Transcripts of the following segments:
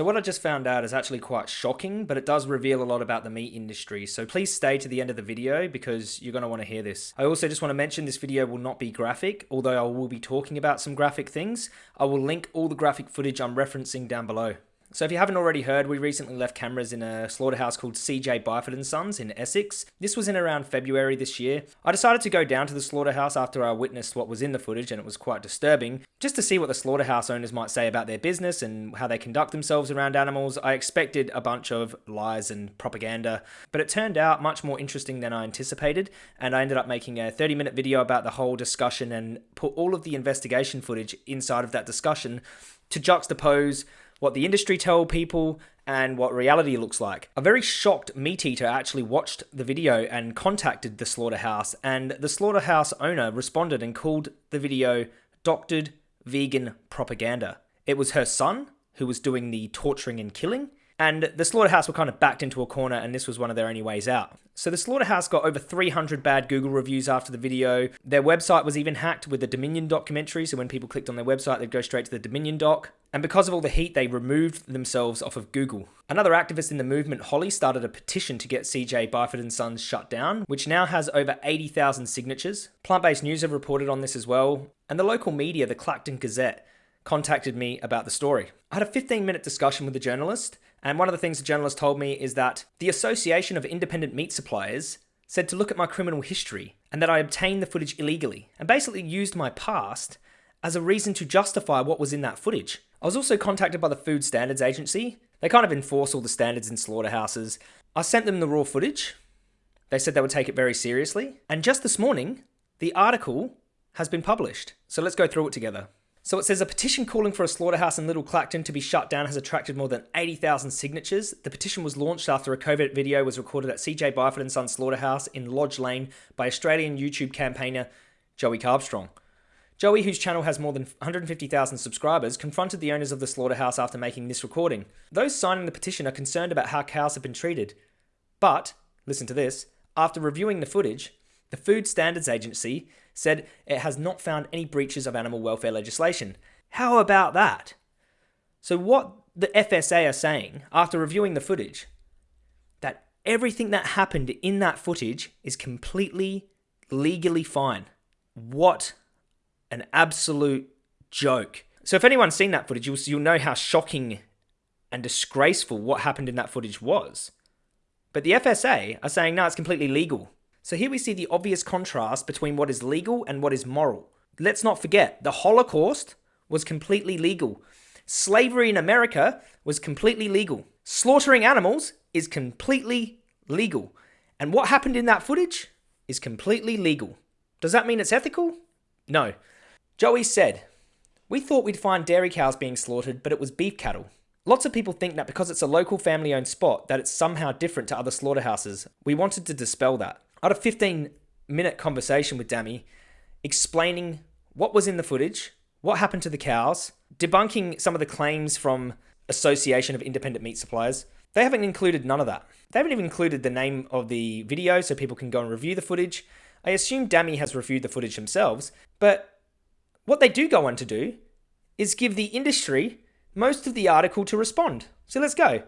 So what I just found out is actually quite shocking, but it does reveal a lot about the meat industry. So please stay to the end of the video because you're going to want to hear this. I also just want to mention this video will not be graphic, although I will be talking about some graphic things. I will link all the graphic footage I'm referencing down below. So if you haven't already heard, we recently left cameras in a slaughterhouse called CJ Byford & Sons in Essex. This was in around February this year. I decided to go down to the slaughterhouse after I witnessed what was in the footage and it was quite disturbing, just to see what the slaughterhouse owners might say about their business and how they conduct themselves around animals. I expected a bunch of lies and propaganda, but it turned out much more interesting than I anticipated and I ended up making a 30 minute video about the whole discussion and put all of the investigation footage inside of that discussion to juxtapose what the industry tell people, and what reality looks like. A very shocked meat eater actually watched the video and contacted the slaughterhouse, and the slaughterhouse owner responded and called the video doctored vegan propaganda. It was her son who was doing the torturing and killing, and the slaughterhouse were kind of backed into a corner, and this was one of their only ways out. So the slaughterhouse got over 300 bad Google reviews after the video. Their website was even hacked with the Dominion documentary, so when people clicked on their website, they'd go straight to the Dominion doc. And because of all the heat, they removed themselves off of Google. Another activist in the movement, Holly, started a petition to get CJ Byford & Sons shut down, which now has over 80,000 signatures. Plant-based news have reported on this as well, and the local media, the Clacton Gazette, contacted me about the story. I had a 15 minute discussion with the journalist, and one of the things the journalist told me is that the Association of Independent Meat Suppliers said to look at my criminal history and that I obtained the footage illegally and basically used my past as a reason to justify what was in that footage. I was also contacted by the Food Standards Agency. They kind of enforce all the standards in slaughterhouses. I sent them the raw footage. They said they would take it very seriously. And just this morning, the article has been published. So let's go through it together. So it says a petition calling for a slaughterhouse in Little Clacton to be shut down has attracted more than 80,000 signatures. The petition was launched after a covert video was recorded at CJ Byford and Sons Slaughterhouse in Lodge Lane by Australian YouTube campaigner Joey Carbstrong. Joey, whose channel has more than 150,000 subscribers, confronted the owners of the slaughterhouse after making this recording. Those signing the petition are concerned about how cows have been treated. But, listen to this, after reviewing the footage, the Food Standards Agency said it has not found any breaches of animal welfare legislation. How about that? So, what the FSA are saying after reviewing the footage, that everything that happened in that footage is completely legally fine. What an absolute joke. So, if anyone's seen that footage, you'll, you'll know how shocking and disgraceful what happened in that footage was. But the FSA are saying, no, it's completely legal. So here we see the obvious contrast between what is legal and what is moral. Let's not forget, the Holocaust was completely legal. Slavery in America was completely legal. Slaughtering animals is completely legal. And what happened in that footage is completely legal. Does that mean it's ethical? No. Joey said, We thought we'd find dairy cows being slaughtered, but it was beef cattle. Lots of people think that because it's a local family owned spot that it's somehow different to other slaughterhouses. We wanted to dispel that. I had a 15 minute conversation with Dami explaining what was in the footage, what happened to the cows, debunking some of the claims from Association of Independent Meat Suppliers. They haven't included none of that. They haven't even included the name of the video so people can go and review the footage. I assume Dami has reviewed the footage themselves, but what they do go on to do is give the industry most of the article to respond. So let's go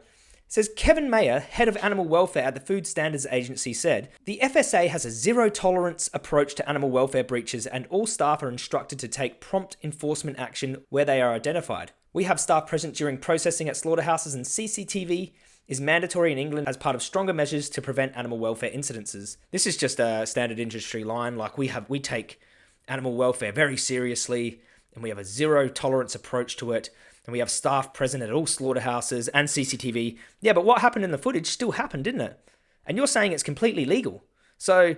says Kevin Mayer, head of animal welfare at the Food Standards Agency, said the FSA has a zero tolerance approach to animal welfare breaches, and all staff are instructed to take prompt enforcement action where they are identified. We have staff present during processing at slaughterhouses, and CCTV is mandatory in England as part of stronger measures to prevent animal welfare incidences. This is just a standard industry line. Like we have, we take animal welfare very seriously, and we have a zero tolerance approach to it and we have staff present at all slaughterhouses and CCTV. Yeah, but what happened in the footage still happened, didn't it? And you're saying it's completely legal. So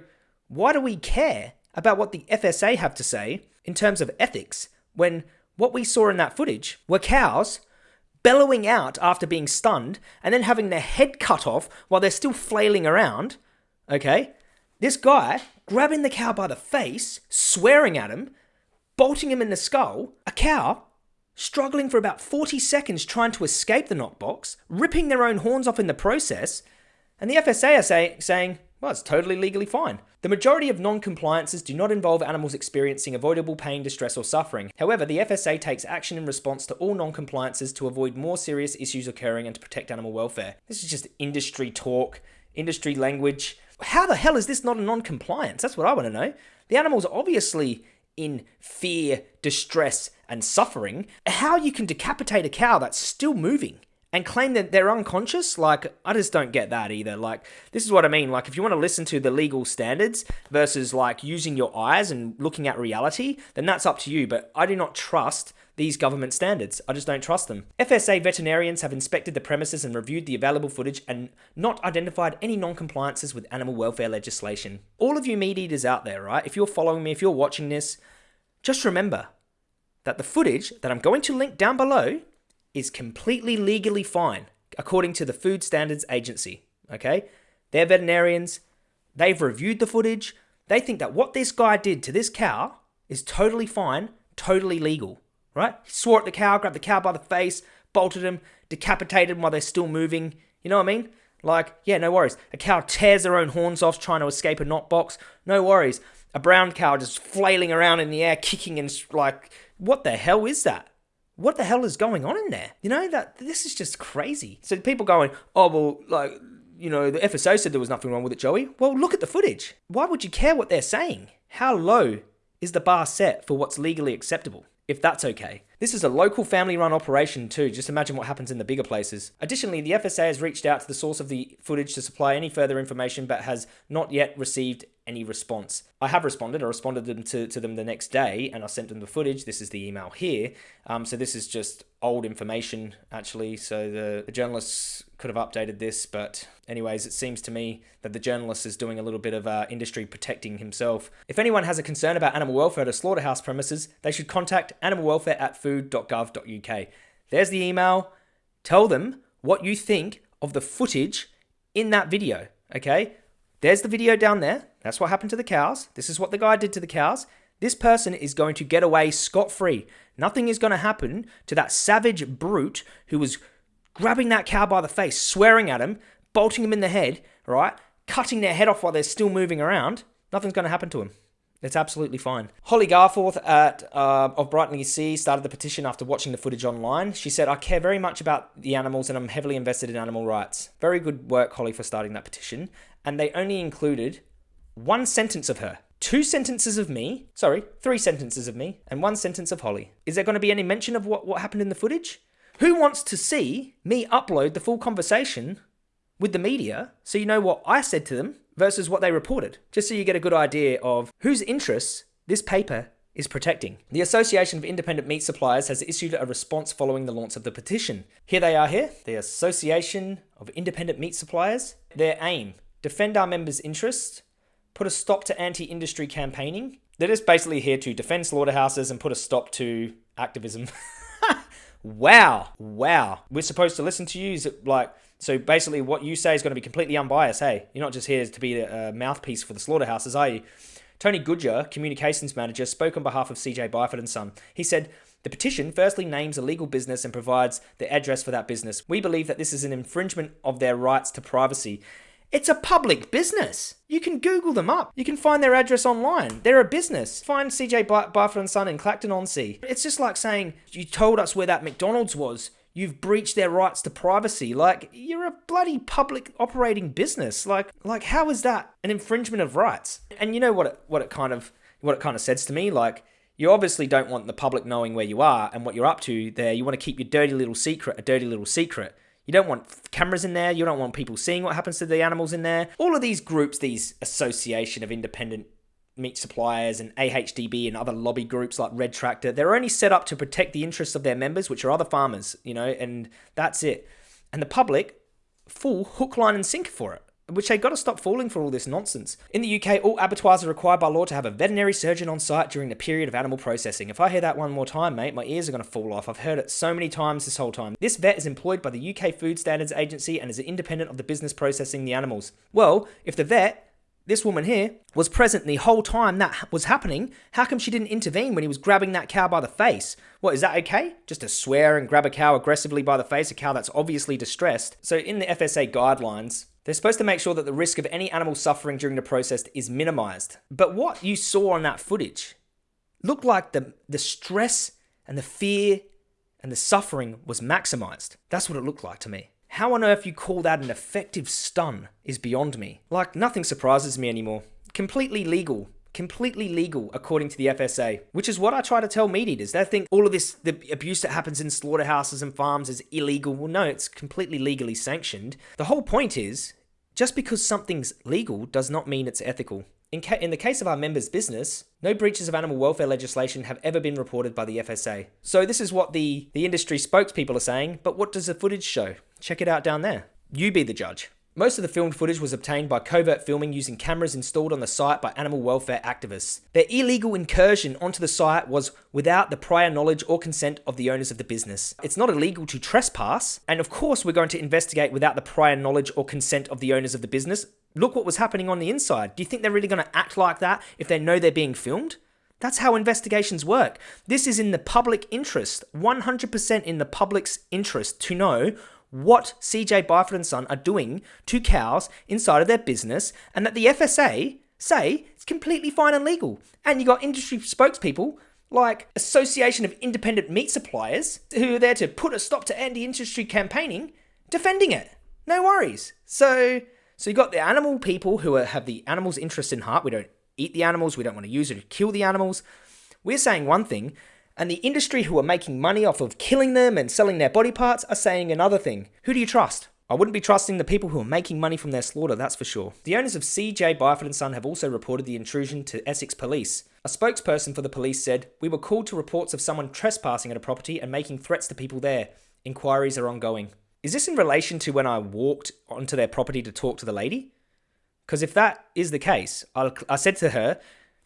why do we care about what the FSA have to say in terms of ethics when what we saw in that footage were cows bellowing out after being stunned and then having their head cut off while they're still flailing around? Okay? This guy grabbing the cow by the face, swearing at him, bolting him in the skull, a cow struggling for about 40 seconds trying to escape the knockbox, ripping their own horns off in the process, and the FSA are say, saying, Well, it's totally legally fine. The majority of non compliances do not involve animals experiencing avoidable pain, distress, or suffering. However, the FSA takes action in response to all non compliances to avoid more serious issues occurring and to protect animal welfare. This is just industry talk, industry language. How the hell is this not a non compliance? That's what I want to know. The animal's obviously in fear, distress, and suffering. How you can decapitate a cow that's still moving? and claim that they're unconscious like i just don't get that either like this is what i mean like if you want to listen to the legal standards versus like using your eyes and looking at reality then that's up to you but i do not trust these government standards. I just don't trust them. FSA veterinarians have inspected the premises and reviewed the available footage and not identified any non compliances with animal welfare legislation. All of you meat eaters out there, right? If you're following me, if you're watching this, just remember that the footage that I'm going to link down below is completely legally fine, according to the Food Standards Agency. Okay? They're veterinarians, they've reviewed the footage, they think that what this guy did to this cow is totally fine, totally legal. Right? He swore at the cow, grabbed the cow by the face, bolted him, decapitated him while they're still moving. You know what I mean? Like, yeah, no worries. A cow tears their own horns off trying to escape a knock box. No worries. A brown cow just flailing around in the air, kicking and like, what the hell is that? what the hell is going on in there? You know, that this is just crazy. So people going, oh, well, like, you know, the FSA said there was nothing wrong with it, Joey. Well, look at the footage. Why would you care what they're saying? How low is the bar set for what's legally acceptable? If that's okay. This is a local family run operation too, just imagine what happens in the bigger places. Additionally, the FSA has reached out to the source of the footage to supply any further information but has not yet received any response. I have responded. I responded them to, to them the next day and I sent them the footage. This is the email here. Um, so this is just old information actually. So the, the journalists could have updated this, but anyways, it seems to me that the journalist is doing a little bit of uh, industry protecting himself. If anyone has a concern about animal welfare at a slaughterhouse premises, they should contact animal welfare at food.gov.uk. There's the email. Tell them what you think of the footage in that video. Okay, there's the video down there. That's what happened to the cows. This is what the guy did to the cows. This person is going to get away scot free. Nothing is going to happen to that savage brute who was grabbing that cow by the face, swearing at him, bolting him in the head, right? Cutting their head off while they're still moving around. Nothing's going to happen to him. It's absolutely fine. Holly Garforth at uh, of Brightlingsea started the petition after watching the footage online. She said, "I care very much about the animals and I'm heavily invested in animal rights." Very good work, Holly, for starting that petition. And they only included one sentence of her. Two sentences of me, sorry, three sentences of me, and one sentence of Holly. Is there going to be any mention of what, what happened in the footage? Who wants to see me upload the full conversation with the media so you know what I said to them versus what they reported? Just so you get a good idea of whose interests this paper is protecting. The Association of Independent Meat Suppliers has issued a response following the launch of the petition. Here they are here, the Association of Independent Meat Suppliers. Their aim, defend our members' interests, put a stop to anti industry campaigning. They're just basically here to defend slaughterhouses and put a stop to activism. wow. Wow. We're supposed to listen to you? Like, so basically what you say is going to be completely unbiased, hey? You're not just here to be a mouthpiece for the slaughterhouses, are you? Tony Goodger, communications manager, spoke on behalf of CJ Byford and Son. He said, the petition firstly names a legal business and provides the address for that business. We believe that this is an infringement of their rights to privacy it's a public business. You can Google them up. You can find their address online. They're a business. Find CJ Byford and Son in Clacton on Sea. It's just like saying you told us where that McDonald's was. You've breached their rights to privacy. Like you're a bloody public operating business. Like like how is that an infringement of rights? And you know what it what it kind of what it kind of says to me like you obviously don't want the public knowing where you are and what you're up to there. You want to keep your dirty little secret a dirty little secret. You don't want cameras in there. You don't want people seeing what happens to the animals in there. All of these groups, these association of independent meat suppliers and AHDB and other lobby groups like Red Tractor, they're only set up to protect the interests of their members, which are other farmers, you know, and that's it. And the public, full hook, line, and sinker for it which they got to stop falling for all this nonsense. In the UK, all abattoirs are required by law to have a veterinary surgeon on site during the period of animal processing. If I hear that one more time, mate, my ears are going to fall off. I've heard it so many times this whole time. This vet is employed by the UK Food Standards Agency and is independent of the business processing the animals. Well, if the vet this woman here was present the whole time that was happening. How come she didn't intervene when he was grabbing that cow by the face? What, is that okay? Just to swear and grab a cow aggressively by the face, a cow that's obviously distressed. So in the FSA guidelines, they're supposed to make sure that the risk of any animal suffering during the process is minimized. But what you saw on that footage looked like the, the stress and the fear and the suffering was maximized. That's what it looked like to me. How on earth you call that an effective stun is beyond me. Like, nothing surprises me anymore. Completely legal. Completely legal according to the FSA, which is what I try to tell meat eaters. They think all of this, the abuse that happens in slaughterhouses and farms is illegal. Well, no, it's completely legally sanctioned. The whole point is just because something's legal does not mean it's ethical. In, in, the case of our members' business, no breaches of animal welfare legislation have ever been reported by the FSA. So this is what the, the industry spokespeople are saying, but what does the footage show? Check it out down there. You be the judge. Most of the filmed footage was obtained by covert filming using cameras installed on the site by animal welfare activists. Their illegal incursion onto the site was without the prior knowledge or consent of the owners of the business. It's not illegal to trespass, and of course, we're going to investigate without the prior knowledge or consent of the owners of the business. Look what was happening on the inside. Do you think they're really going to act like that if they know they're being filmed? That's how investigations work. This is in the public interest, 100% in the public's interest to know what CJ Byford and Son are doing to cows inside of their business, and that the FSA say it's completely fine and legal. And you got industry spokespeople like Association of Independent Meat Suppliers who are there to put a stop to anti-industry campaigning, defending it. No worries. So, so you got the animal people who are, have the animals' interest in heart. We don't eat the animals. We don't want to use it to kill the animals. We're saying one thing, and the industry who are making money off of killing them and selling their body parts are saying another thing. Who do you trust? I wouldn't be trusting the people who are making money from their slaughter, that's for sure. The owners of CJ Byford and Son have also reported the intrusion to Essex Police. A spokesperson for the police said, We were called to reports of someone trespassing at a property and making threats to people there. Inquiries are ongoing. Is this in relation to when I walked onto their property to talk to the lady? Because if that is the case, I'll, I said to her,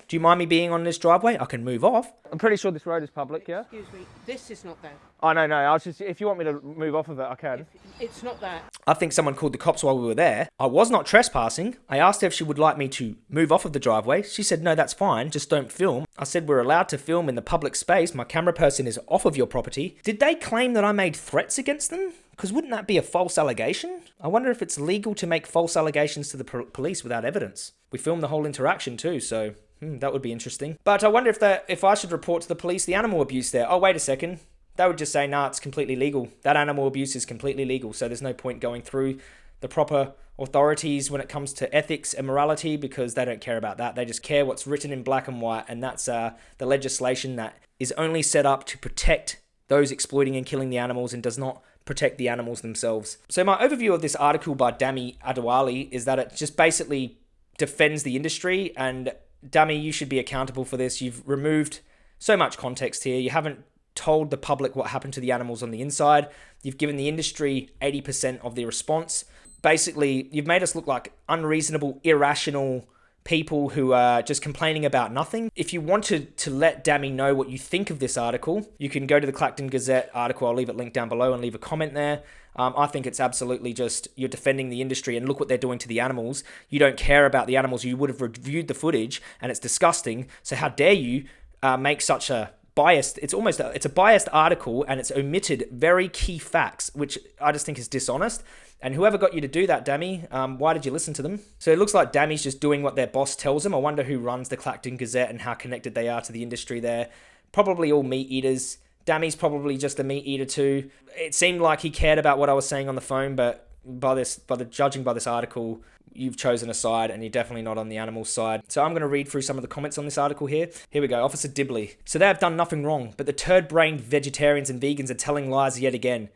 do you mind me being on this driveway? I can move off. I'm pretty sure this road is public, yeah? Excuse me, this is not that. Oh, no, no. I was just, if you want me to move off of it, I can. It's not that. I think someone called the cops while we were there. I was not trespassing. I asked her if she would like me to move off of the driveway. She said, no, that's fine, just don't film. I said, we're allowed to film in the public space. My camera person is off of your property. Did they claim that I made threats against them? Because wouldn't that be a false allegation? I wonder if it's legal to make false allegations to the police without evidence. We filmed the whole interaction too, so Hmm, that would be interesting. But I wonder if that if I should report to the police the animal abuse there. Oh, wait a second. They would just say, nah, it's completely legal. That animal abuse is completely legal. So there's no point going through the proper authorities when it comes to ethics and morality because they don't care about that. They just care what's written in black and white. And that's uh, the legislation that is only set up to protect those exploiting and killing the animals and does not protect the animals themselves. So my overview of this article by Dami Adewale is that it just basically defends the industry and Dami, you should be accountable for this. You've removed so much context here. You haven't told the public what happened to the animals on the inside. You've given the industry 80% of the response. Basically, you've made us look like unreasonable, irrational people who are just complaining about nothing. If you wanted to let Dami know what you think of this article, you can go to the Clacton Gazette article. I'll leave it linked down below and leave a comment there. Um, I think it's absolutely just you're defending the industry and look what they're doing to the animals. You don't care about the animals. You would have reviewed the footage and it's disgusting. So how dare you uh, make such a biased it's almost a, it's a biased article and it's omitted very key facts which i just think is dishonest and whoever got you to do that, Dami um, why did you listen to them? So it looks like Dami's just doing what their boss tells them. I wonder who runs the Clacton Gazette and how connected they are to the industry there. Probably all meat eaters. Dami's probably just a meat eater too. It seemed like he cared about what I was saying on the phone, but by this, by the judging by this article, you've chosen a side and you're definitely not on the animal side. So I'm going to read through some of the comments on this article here. Here we go. Officer Dibley. So they have done nothing wrong, but the turd-brained vegetarians and vegans are telling lies yet again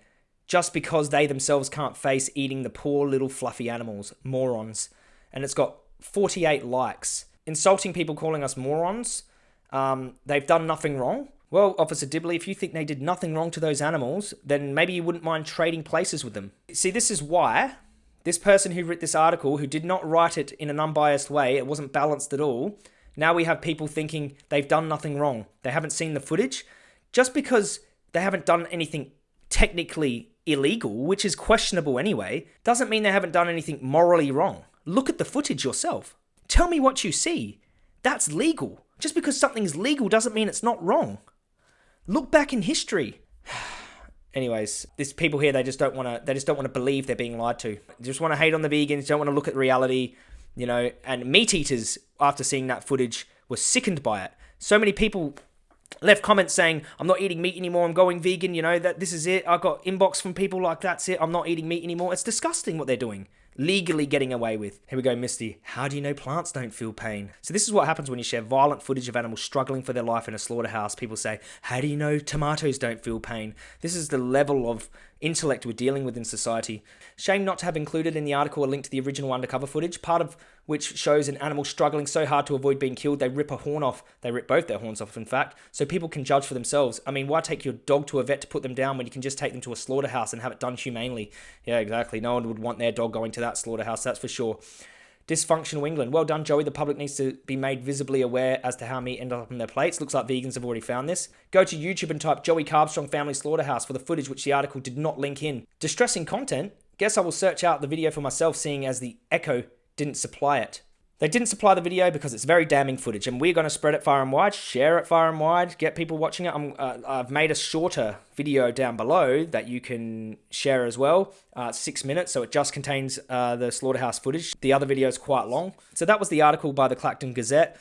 just because they themselves can't face eating the poor little fluffy animals. Morons. And it's got 48 likes. Insulting people calling us morons. Um, they've done nothing wrong. Well, Officer Dibley, if you think they did nothing wrong to those animals, then maybe you wouldn't mind trading places with them. See, this is why this person who wrote this article, who did not write it in an unbiased way, it wasn't balanced at all, now we have people thinking they've done nothing wrong. They haven't seen the footage. Just because they haven't done anything technically illegal, which is questionable anyway, doesn't mean they haven't done anything morally wrong. Look at the footage yourself. Tell me what you see. That's legal. Just because something's legal doesn't mean it's not wrong. Look back in history. Anyways, there's people here they just don't want to they just don't want to believe they're being lied to. They just want to hate on the vegans, don't want to look at reality, you know, and meat eaters after seeing that footage were sickened by it. So many people left comments saying i'm not eating meat anymore i'm going vegan you know that this is it i got inbox from people like that's it i'm not eating meat anymore it's disgusting what they're doing legally getting away with. Here we go, Misty. How do you know plants don't feel pain? So this is what happens when you share violent footage of animals struggling for their life in a slaughterhouse. People say, how do you know tomatoes don't feel pain? This is the level of intellect we're dealing with in society. Shame not to have included in the article a link to the original undercover footage, part of which shows an animal struggling so hard to avoid being killed they rip a horn off. They rip both their horns off, in fact, so people can judge for themselves. I mean, why take your dog to a vet to put them down when you can just take them to a slaughterhouse and have it done humanely? Yeah, exactly. No one would want their dog going to that slaughterhouse, that's for sure. Dysfunctional England. Well done, Joey. The public needs to be made visibly aware as to how meat ended up on their plates. Looks like vegans have already found this. Go to YouTube and type Joey Carbstrong Family Slaughterhouse for the footage which the article did not link in. Distressing content? Guess I will search out the video for myself, seeing as the Echo didn't supply it. They didn't supply the video because it's very damning footage, and we're going to spread it far and wide, share it far and wide, get people watching it. i have uh, made a shorter video down below that you can share as well. Uh, six minutes, so it just contains uh, the slaughterhouse footage. The other video is quite long. So that was the article by the Clacton Gazette.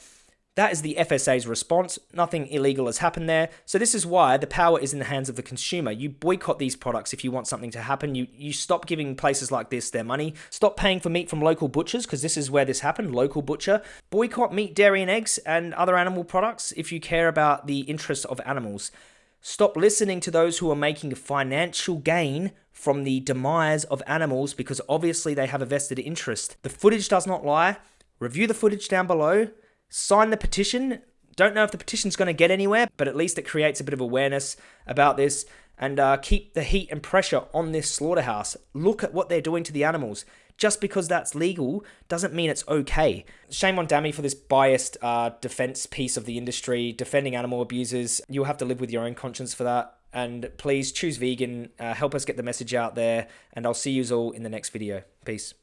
That is the FSA's response. Nothing illegal has happened there. So this is why the power is in the hands of the consumer. You boycott these products if you want something to happen. You you stop giving places like this their money. Stop paying for meat from local butchers because this is where this happened, local butcher. Boycott meat, dairy and eggs and other animal products if you care about the interests of animals. Stop listening to those who are making a financial gain from the demise of animals because obviously they have a vested interest. The footage does not lie. Review the footage down below sign the petition. Don't know if the petition's going to get anywhere, but at least it creates a bit of awareness about this and uh, keep the heat and pressure on this slaughterhouse. Look at what they're doing to the animals. Just because that's legal doesn't mean it's okay. Shame on Dami for this biased uh, defense piece of the industry, defending animal abusers. You'll have to live with your own conscience for that. And please choose vegan, uh, help us get the message out there, and I'll see you all in the next video. Peace.